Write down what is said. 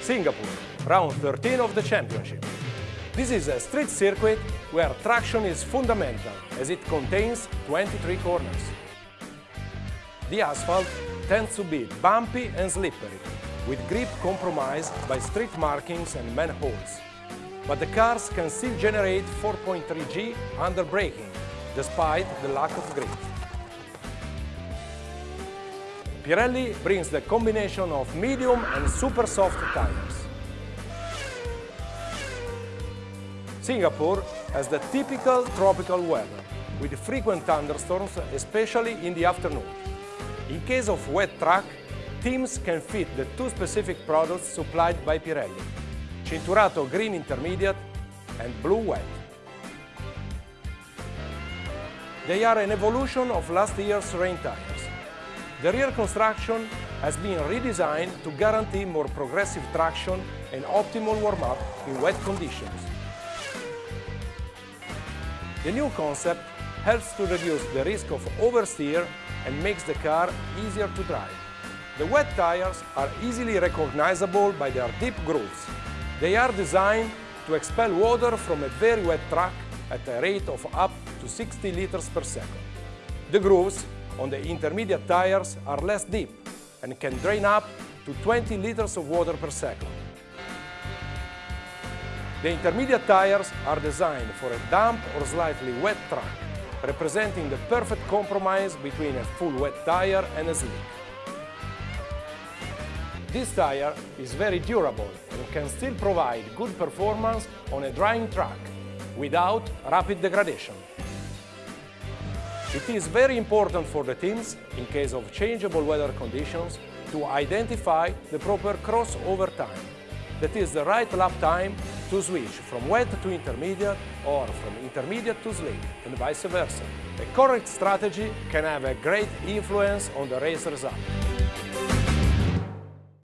Singapore, round 13 of the championship. This is a street circuit where traction is fundamental as it contains 23 corners. The asphalt tends to be bumpy and slippery, with grip compromised by street markings and manholes. But the cars can still generate 4.3 G under braking, despite the lack of grip. Pirelli brings the combination of medium and super soft tires. Singapore has the typical tropical weather, with frequent thunderstorms, especially in the afternoon. In case of wet track, teams can fit the two specific products supplied by Pirelli, Cinturato Green Intermediate and Blue Wet. They are an evolution of last year's rain tires. The rear construction has been redesigned to guarantee more progressive traction and optimal warm-up in wet conditions. The new concept helps to reduce the risk of oversteer and makes the car easier to drive. The wet tires are easily recognizable by their deep grooves. They are designed to expel water from a very wet track at a rate of up to 60 liters per second. The grooves on the intermediate tires are less deep and can drain up to 20 liters of water per second. The intermediate tires are designed for a damp or slightly wet track, representing the perfect compromise between a full wet tire and a slick. This tire is very durable and can still provide good performance on a drying track without rapid degradation. It is very important for the teams, in case of changeable weather conditions, to identify the proper crossover time. That is the right lap time to switch from wet to intermediate or from intermediate to slick and vice versa. A correct strategy can have a great influence on the race result.